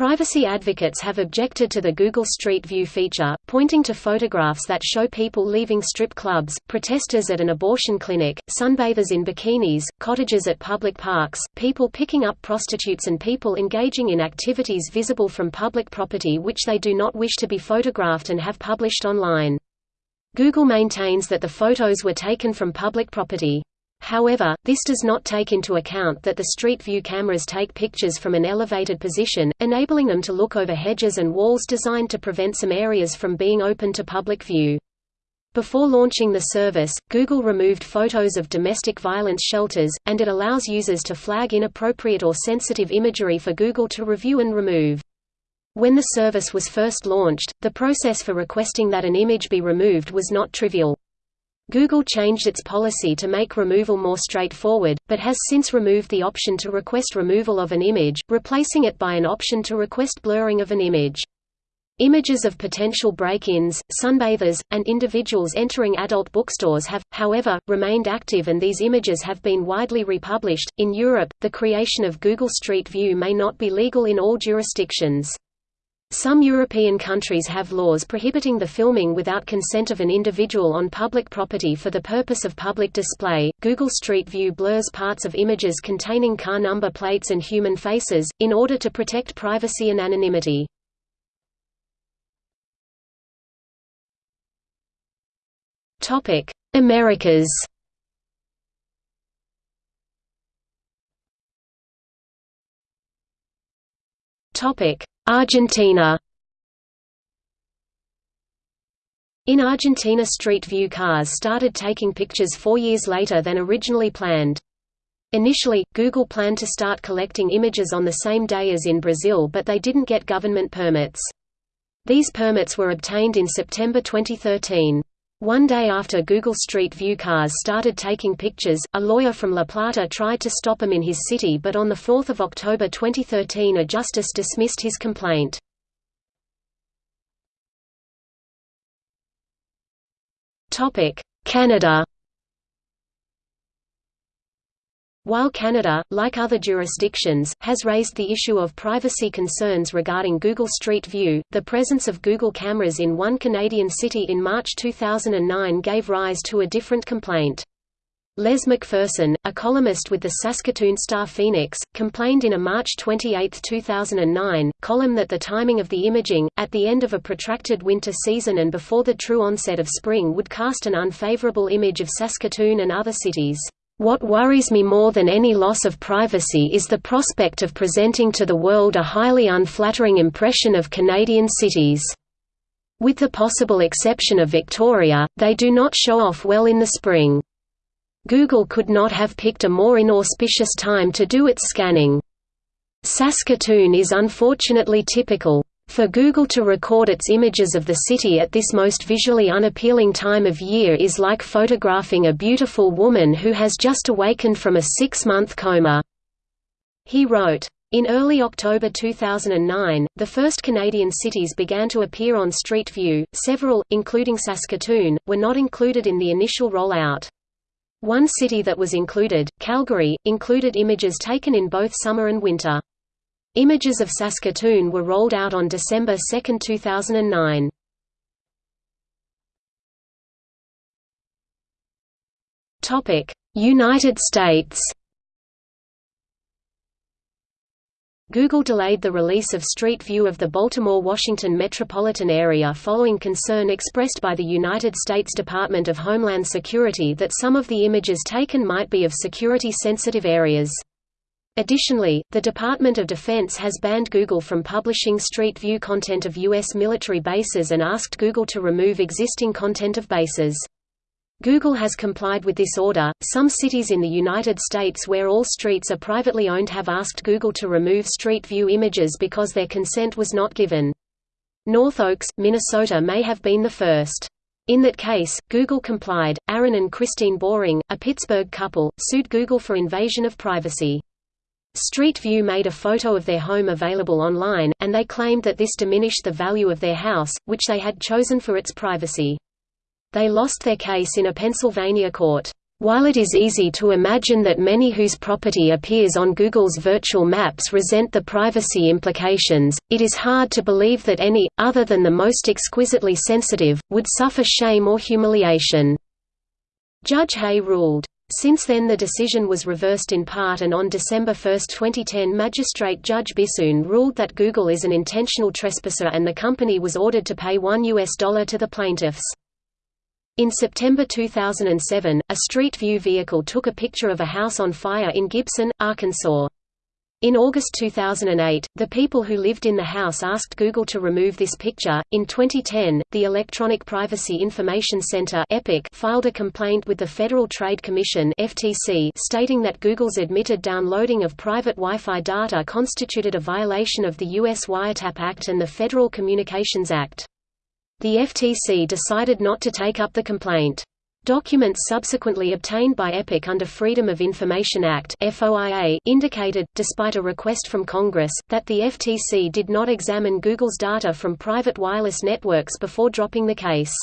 Privacy advocates have objected to the Google Street View feature, pointing to photographs that show people leaving strip clubs, protesters at an abortion clinic, sunbathers in bikinis, cottages at public parks, people picking up prostitutes and people engaging in activities visible from public property which they do not wish to be photographed and have published online. Google maintains that the photos were taken from public property. However, this does not take into account that the Street View cameras take pictures from an elevated position, enabling them to look over hedges and walls designed to prevent some areas from being open to public view. Before launching the service, Google removed photos of domestic violence shelters, and it allows users to flag inappropriate or sensitive imagery for Google to review and remove. When the service was first launched, the process for requesting that an image be removed was not trivial. Google changed its policy to make removal more straightforward, but has since removed the option to request removal of an image, replacing it by an option to request blurring of an image. Images of potential break-ins, sunbathers, and individuals entering adult bookstores have, however, remained active and these images have been widely republished. In Europe, the creation of Google Street View may not be legal in all jurisdictions. Some European countries have laws prohibiting the filming without consent of an individual on public property for the purpose of public display. Google Street View blurs parts of images containing car number plates and human faces, in order to protect privacy and anonymity. Americas Topic Argentina In Argentina Street View cars started taking pictures four years later than originally planned. Initially, Google planned to start collecting images on the same day as in Brazil but they didn't get government permits. These permits were obtained in September 2013. One day after Google Street View cars started taking pictures, a lawyer from La Plata tried to stop him in his city but on 4 October 2013 a justice dismissed his complaint. Canada While Canada, like other jurisdictions, has raised the issue of privacy concerns regarding Google Street View, the presence of Google cameras in one Canadian city in March 2009 gave rise to a different complaint. Les MacPherson, a columnist with the Saskatoon Star-Phoenix, complained in a March 28, 2009, column that the timing of the imaging, at the end of a protracted winter season and before the true onset of spring would cast an unfavorable image of Saskatoon and other cities. What worries me more than any loss of privacy is the prospect of presenting to the world a highly unflattering impression of Canadian cities. With the possible exception of Victoria, they do not show off well in the spring. Google could not have picked a more inauspicious time to do its scanning. Saskatoon is unfortunately typical. For Google to record its images of the city at this most visually unappealing time of year is like photographing a beautiful woman who has just awakened from a six-month coma." He wrote. In early October 2009, the first Canadian cities began to appear on Street View. Several, including Saskatoon, were not included in the initial rollout. One city that was included, Calgary, included images taken in both summer and winter. Images of Saskatoon were rolled out on December 2, 2009. United States Google delayed the release of Street View of the Baltimore-Washington metropolitan area following concern expressed by the United States Department of Homeland Security that some of the images taken might be of security-sensitive areas. Additionally, the Department of Defense has banned Google from publishing Street View content of U.S. military bases and asked Google to remove existing content of bases. Google has complied with this order. Some cities in the United States where all streets are privately owned have asked Google to remove Street View images because their consent was not given. North Oaks, Minnesota may have been the first. In that case, Google complied. Aaron and Christine Boring, a Pittsburgh couple, sued Google for invasion of privacy. Street View made a photo of their home available online, and they claimed that this diminished the value of their house, which they had chosen for its privacy. They lost their case in a Pennsylvania court. While it is easy to imagine that many whose property appears on Google's virtual maps resent the privacy implications, it is hard to believe that any, other than the most exquisitely sensitive, would suffer shame or humiliation." Judge Hay ruled. Since then the decision was reversed in part and on December 1, 2010 Magistrate Judge Bissoon ruled that Google is an intentional trespasser and the company was ordered to pay $1 US dollar to the plaintiffs. In September 2007, a Street View vehicle took a picture of a house on fire in Gibson, Arkansas. In August 2008, the people who lived in the house asked Google to remove this picture. In 2010, the Electronic Privacy Information Center (EPIC) filed a complaint with the Federal Trade Commission (FTC) stating that Google's admitted downloading of private Wi-Fi data constituted a violation of the U.S. Wiretap Act and the Federal Communications Act. The FTC decided not to take up the complaint. Documents subsequently obtained by EPIC under Freedom of Information Act indicated, despite a request from Congress, that the FTC did not examine Google's data from private wireless networks before dropping the case.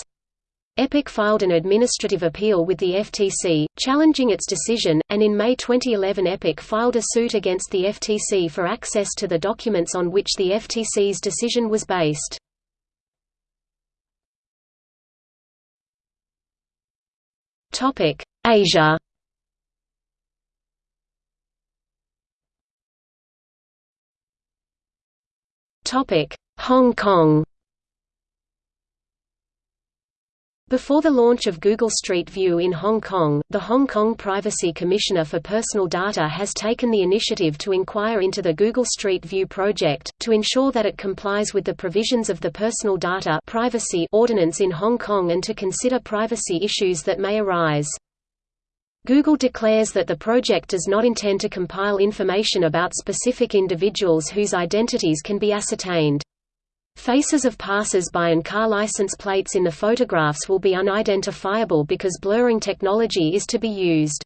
EPIC filed an administrative appeal with the FTC, challenging its decision, and in May 2011 EPIC filed a suit against the FTC for access to the documents on which the FTC's decision was based. Topic: Asia. Topic: Hong Kong. Before the launch of Google Street View in Hong Kong, the Hong Kong Privacy Commissioner for Personal Data has taken the initiative to inquire into the Google Street View project, to ensure that it complies with the provisions of the Personal Data Privacy Ordinance in Hong Kong and to consider privacy issues that may arise. Google declares that the project does not intend to compile information about specific individuals whose identities can be ascertained. Faces of passers-by and car license plates in the photographs will be unidentifiable because blurring technology is to be used.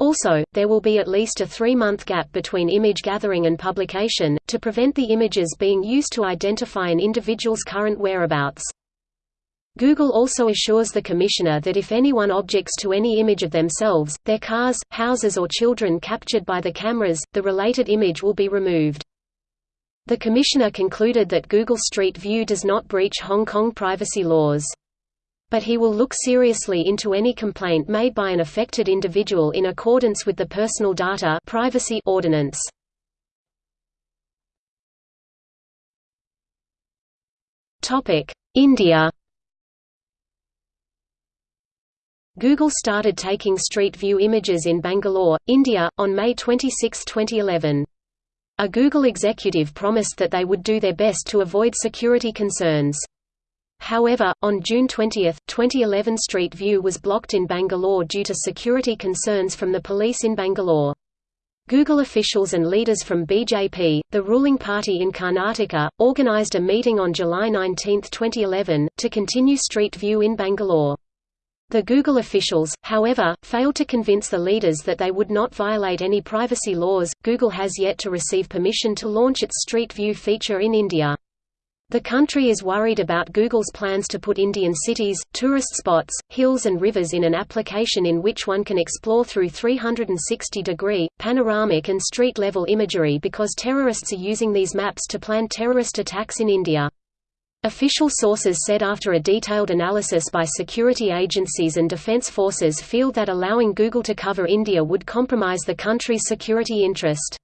Also, there will be at least a three-month gap between image gathering and publication, to prevent the images being used to identify an individual's current whereabouts. Google also assures the Commissioner that if anyone objects to any image of themselves, their cars, houses or children captured by the cameras, the related image will be removed. The Commissioner concluded that Google Street View does not breach Hong Kong privacy laws. But he will look seriously into any complaint made by an affected individual in accordance with the Personal Data Privacy Ordinance. India Google started taking Street View images in Bangalore, India, on May 26, 2011. A Google executive promised that they would do their best to avoid security concerns. However, on June 20, 2011 Street View was blocked in Bangalore due to security concerns from the police in Bangalore. Google officials and leaders from BJP, the ruling party in Karnataka, organized a meeting on July 19, 2011, to continue Street View in Bangalore. The Google officials, however, failed to convince the leaders that they would not violate any privacy laws. Google has yet to receive permission to launch its Street View feature in India. The country is worried about Google's plans to put Indian cities, tourist spots, hills and rivers in an application in which one can explore through 360-degree, panoramic and street-level imagery because terrorists are using these maps to plan terrorist attacks in India. Official sources said after a detailed analysis by security agencies and defense forces feel that allowing Google to cover India would compromise the country's security interest.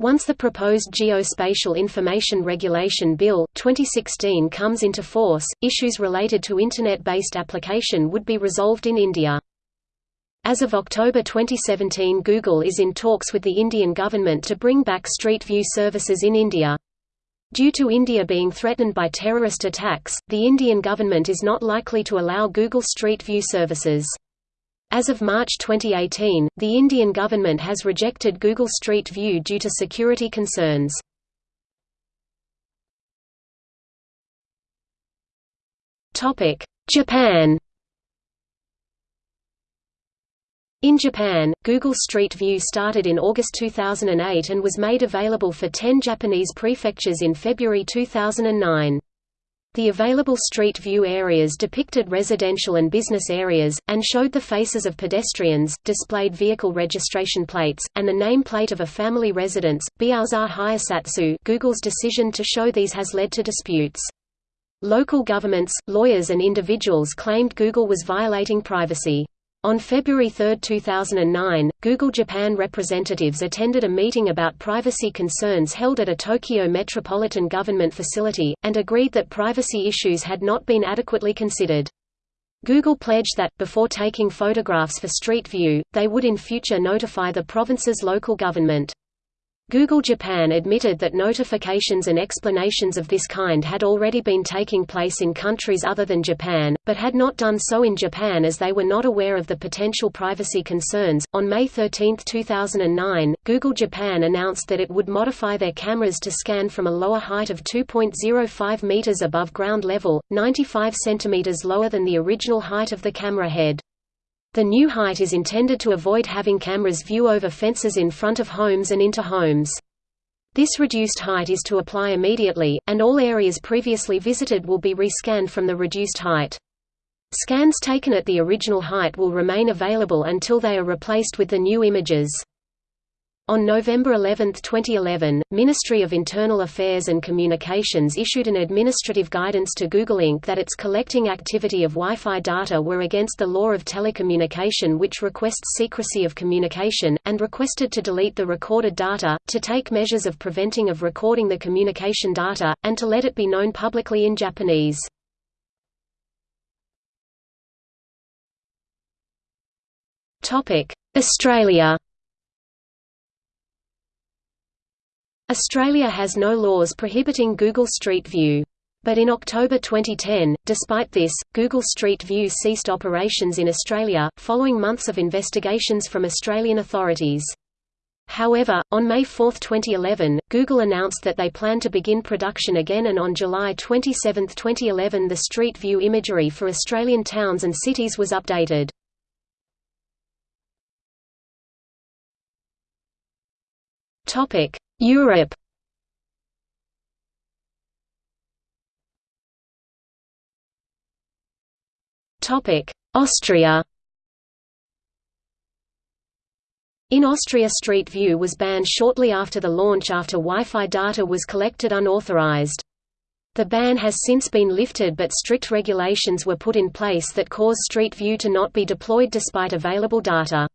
Once the proposed Geospatial Information Regulation Bill, 2016 comes into force, issues related to Internet-based application would be resolved in India. As of October 2017 Google is in talks with the Indian government to bring back Street View services in India. Due to India being threatened by terrorist attacks, the Indian government is not likely to allow Google Street View services. As of March 2018, the Indian government has rejected Google Street View due to security concerns. Japan In Japan, Google Street View started in August 2008 and was made available for 10 Japanese prefectures in February 2009. The available street view areas depicted residential and business areas, and showed the faces of pedestrians, displayed vehicle registration plates, and the name plate of a family residence. Biaoza Hayasatsu Google's decision to show these has led to disputes. Local governments, lawyers and individuals claimed Google was violating privacy. On February 3, 2009, Google Japan representatives attended a meeting about privacy concerns held at a Tokyo Metropolitan Government facility, and agreed that privacy issues had not been adequately considered. Google pledged that, before taking photographs for Street View, they would in future notify the province's local government. Google Japan admitted that notifications and explanations of this kind had already been taking place in countries other than Japan, but had not done so in Japan as they were not aware of the potential privacy concerns. On May 13, 2009, Google Japan announced that it would modify their cameras to scan from a lower height of 2.05 meters above ground level, 95 centimeters lower than the original height of the camera head. The new height is intended to avoid having cameras view over fences in front of homes and into homes. This reduced height is to apply immediately, and all areas previously visited will be rescanned from the reduced height. Scans taken at the original height will remain available until they are replaced with the new images. On November 11, 2011, Ministry of Internal Affairs and Communications issued an administrative guidance to Google Inc. that its collecting activity of Wi-Fi data were against the law of telecommunication which requests secrecy of communication, and requested to delete the recorded data, to take measures of preventing of recording the communication data, and to let it be known publicly in Japanese. Australia Australia has no laws prohibiting Google Street View. But in October 2010, despite this, Google Street View ceased operations in Australia, following months of investigations from Australian authorities. However, on May 4, 2011, Google announced that they plan to begin production again and on July 27, 2011 the Street View imagery for Australian towns and cities was updated. Europe Topic: Austria In Austria Street View was banned shortly after the launch after Wi-Fi data was collected unauthorized. The ban has since been lifted but strict regulations were put in place that cause Street View to not be deployed despite available data.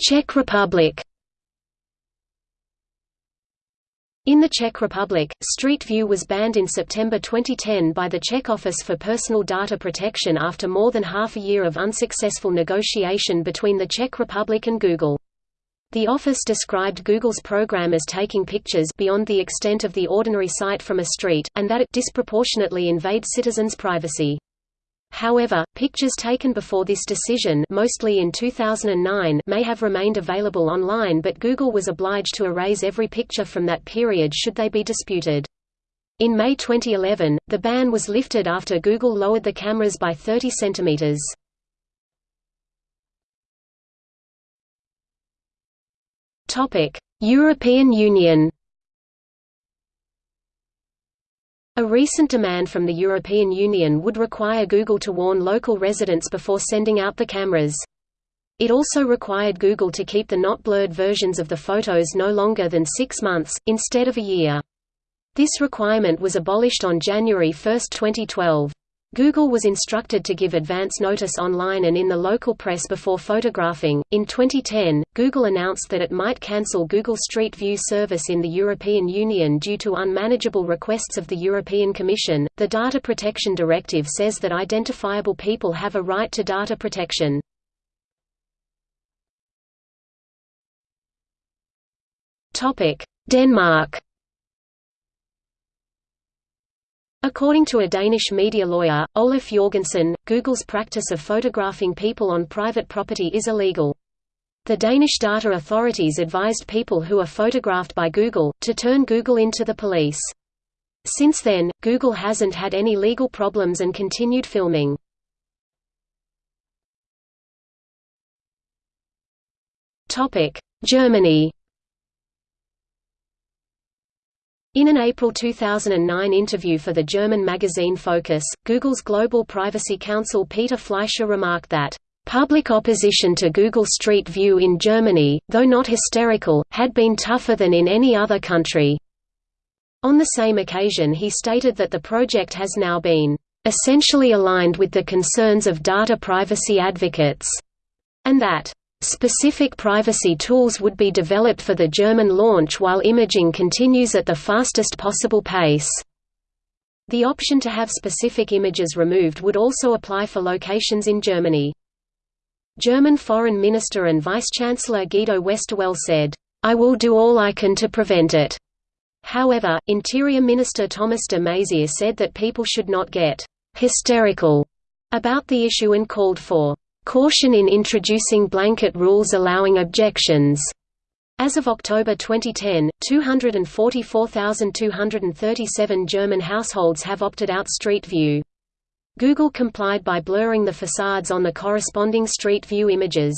Czech Republic In the Czech Republic, Street View was banned in September 2010 by the Czech Office for Personal Data Protection after more than half a year of unsuccessful negotiation between the Czech Republic and Google. The office described Google's program as taking pictures beyond the extent of the ordinary sight from a street, and that it disproportionately invades citizens' privacy. However, pictures taken before this decision mostly in 2009 may have remained available online but Google was obliged to erase every picture from that period should they be disputed. In May 2011, the ban was lifted after Google lowered the cameras by 30 centimeters. European Union A recent demand from the European Union would require Google to warn local residents before sending out the cameras. It also required Google to keep the not blurred versions of the photos no longer than six months, instead of a year. This requirement was abolished on January 1, 2012. Google was instructed to give advance notice online and in the local press before photographing. In 2010, Google announced that it might cancel Google Street View service in the European Union due to unmanageable requests of the European Commission. The Data Protection Directive says that identifiable people have a right to data protection. Topic: Denmark According to a Danish media lawyer, Oluf Jorgensen, Google's practice of photographing people on private property is illegal. The Danish data authorities advised people who are photographed by Google, to turn Google into the police. Since then, Google hasn't had any legal problems and continued filming. Germany In an April 2009 interview for the German magazine Focus, Google's Global Privacy Counsel Peter Fleischer remarked that, "...public opposition to Google Street View in Germany, though not hysterical, had been tougher than in any other country." On the same occasion he stated that the project has now been, "...essentially aligned with the concerns of data privacy advocates," and that Specific privacy tools would be developed for the German launch while imaging continues at the fastest possible pace. The option to have specific images removed would also apply for locations in Germany. German Foreign Minister and Vice-Chancellor Guido Westerwelle said, "...I will do all I can to prevent it." However, Interior Minister Thomas de Maizière said that people should not get «hysterical» about the issue and called for Caution in introducing blanket rules allowing objections. As of October 2010, 244,237 German households have opted out Street View. Google complied by blurring the facades on the corresponding Street View images.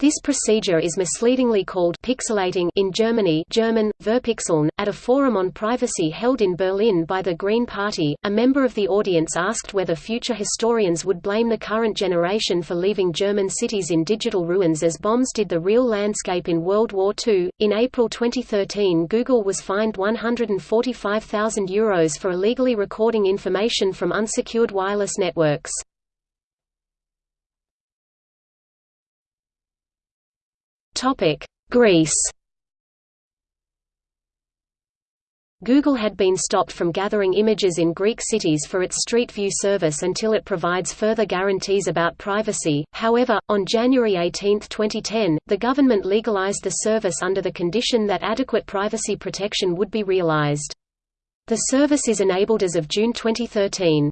This procedure is misleadingly called pixelating in Germany German, Verpixeln. At a forum on privacy held in Berlin by the Green Party, a member of the audience asked whether future historians would blame the current generation for leaving German cities in digital ruins as bombs did the real landscape in World War II. In April 2013 Google was fined €145,000 for illegally recording information from unsecured wireless networks. Greece Google had been stopped from gathering images in Greek cities for its Street View service until it provides further guarantees about privacy. However, on January 18, 2010, the government legalized the service under the condition that adequate privacy protection would be realized. The service is enabled as of June 2013.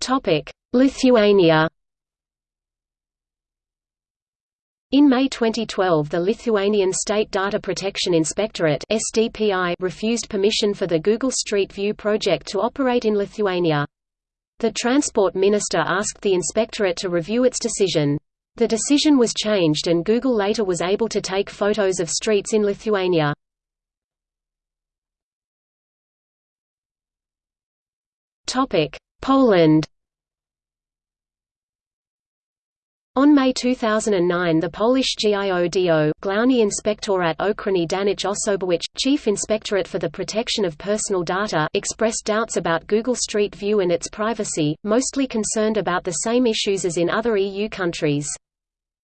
Topic: Lithuania In May 2012 the Lithuanian State Data Protection Inspectorate SDPI refused permission for the Google Street View project to operate in Lithuania. The Transport Minister asked the inspectorate to review its decision. The decision was changed and Google later was able to take photos of streets in Lithuania. Poland On May 2009 the Polish GIODO Główny Inspektorat Ochrony Danych Osobowych, Chief Inspectorate for the Protection of Personal Data expressed doubts about Google Street View and its privacy, mostly concerned about the same issues as in other EU countries.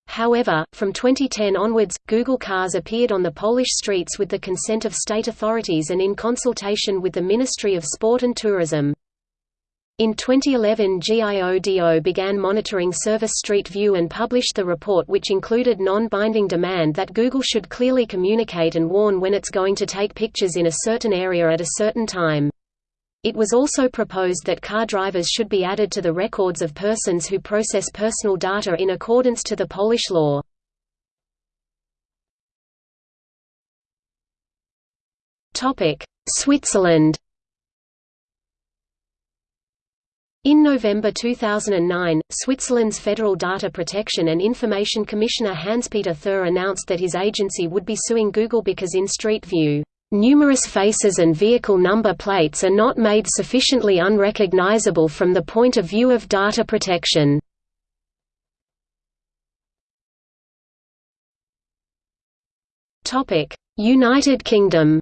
However, from 2010 onwards, Google cars appeared on the Polish streets with the consent of state authorities and in consultation with the Ministry of Sport and Tourism. In 2011 GIODO began monitoring Service Street View and published the report which included non-binding demand that Google should clearly communicate and warn when it's going to take pictures in a certain area at a certain time. It was also proposed that car drivers should be added to the records of persons who process personal data in accordance to the Polish law. Switzerland In November 2009, Switzerland's Federal Data Protection and Information Commissioner Hanspeter Thür announced that his agency would be suing Google because in Street View, "...numerous faces and vehicle number plates are not made sufficiently unrecognizable from the point of view of data protection." United Kingdom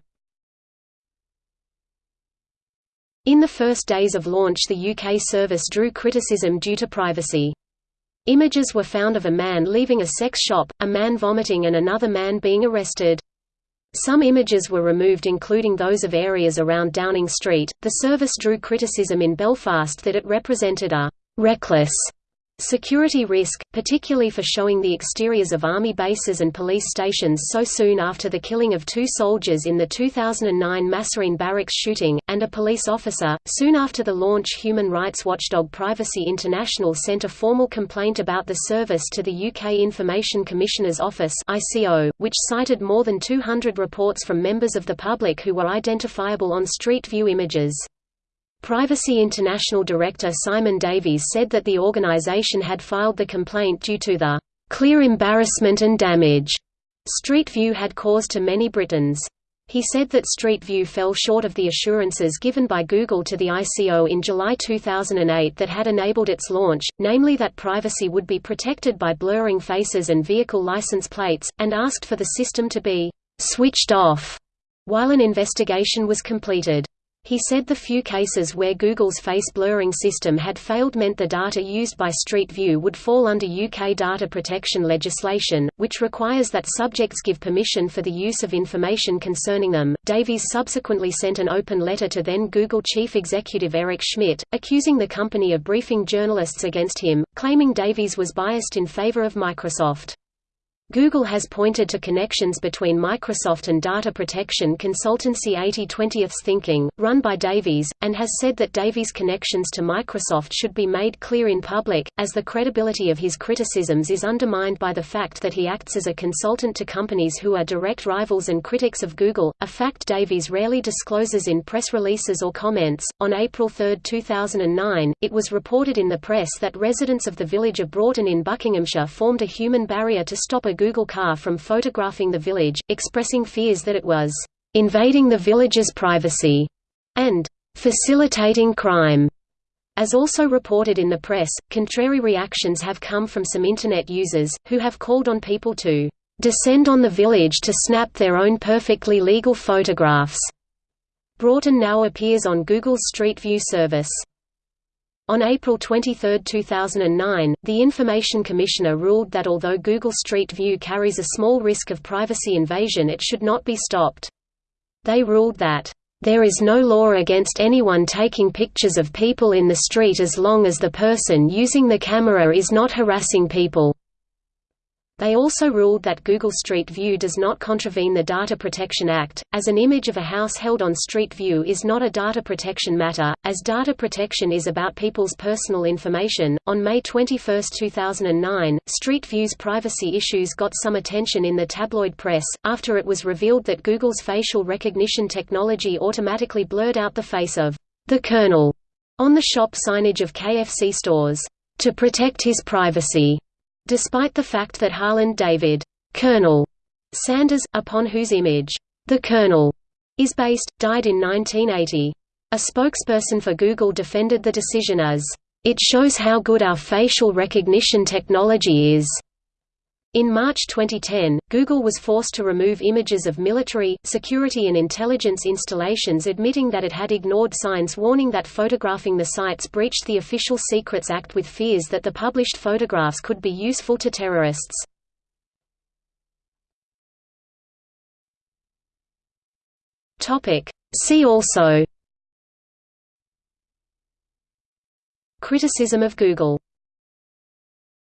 In the first days of launch the UK service drew criticism due to privacy. Images were found of a man leaving a sex shop, a man vomiting and another man being arrested. Some images were removed including those of areas around Downing Street. The service drew criticism in Belfast that it represented a reckless Security risk, particularly for showing the exteriors of army bases and police stations so soon after the killing of two soldiers in the 2009 Massereene barracks shooting, and a police officer. Soon after the launch, human rights watchdog Privacy International sent a formal complaint about the service to the UK Information Commissioner's Office, which cited more than 200 reports from members of the public who were identifiable on Street View images. Privacy International director Simon Davies said that the organization had filed the complaint due to the clear embarrassment and damage Street View had caused to many Britons. He said that Street View fell short of the assurances given by Google to the ICO in July 2008 that had enabled its launch, namely that privacy would be protected by blurring faces and vehicle license plates, and asked for the system to be «switched off» while an investigation was completed. He said the few cases where Google's face blurring system had failed meant the data used by Street View would fall under UK data protection legislation, which requires that subjects give permission for the use of information concerning them. Davies subsequently sent an open letter to then Google chief executive Eric Schmidt, accusing the company of briefing journalists against him, claiming Davies was biased in favor of Microsoft. Google has pointed to connections between Microsoft and data protection consultancy 80/20th Thinking, run by Davies, and has said that Davies' connections to Microsoft should be made clear in public, as the credibility of his criticisms is undermined by the fact that he acts as a consultant to companies who are direct rivals and critics of Google, a fact Davies rarely discloses in press releases or comments. On April 3, 2009, it was reported in the press that residents of the village of Broughton in Buckinghamshire formed a human barrier to stop a Google car from photographing the village, expressing fears that it was invading the village's privacy and facilitating crime. As also reported in the press, contrary reactions have come from some Internet users, who have called on people to descend on the village to snap their own perfectly legal photographs. Broughton now appears on Google's Street View service. On April 23, 2009, the Information Commissioner ruled that although Google Street View carries a small risk of privacy invasion it should not be stopped. They ruled that, "...there is no law against anyone taking pictures of people in the street as long as the person using the camera is not harassing people." They also ruled that Google Street View does not contravene the Data Protection Act, as an image of a house held on Street View is not a data protection matter, as data protection is about people's personal information. On May 21, 2009, Street View's privacy issues got some attention in the tabloid press, after it was revealed that Google's facial recognition technology automatically blurred out the face of the Colonel on the shop signage of KFC stores, to protect his privacy. Despite the fact that Harland David Colonel Sanders, upon whose image the Colonel is based, died in 1980. A spokesperson for Google defended the decision as, "...it shows how good our facial recognition technology is." In March 2010, Google was forced to remove images of military, security and intelligence installations admitting that it had ignored signs warning that photographing the sites breached the Official Secrets Act with fears that the published photographs could be useful to terrorists. See also Criticism of Google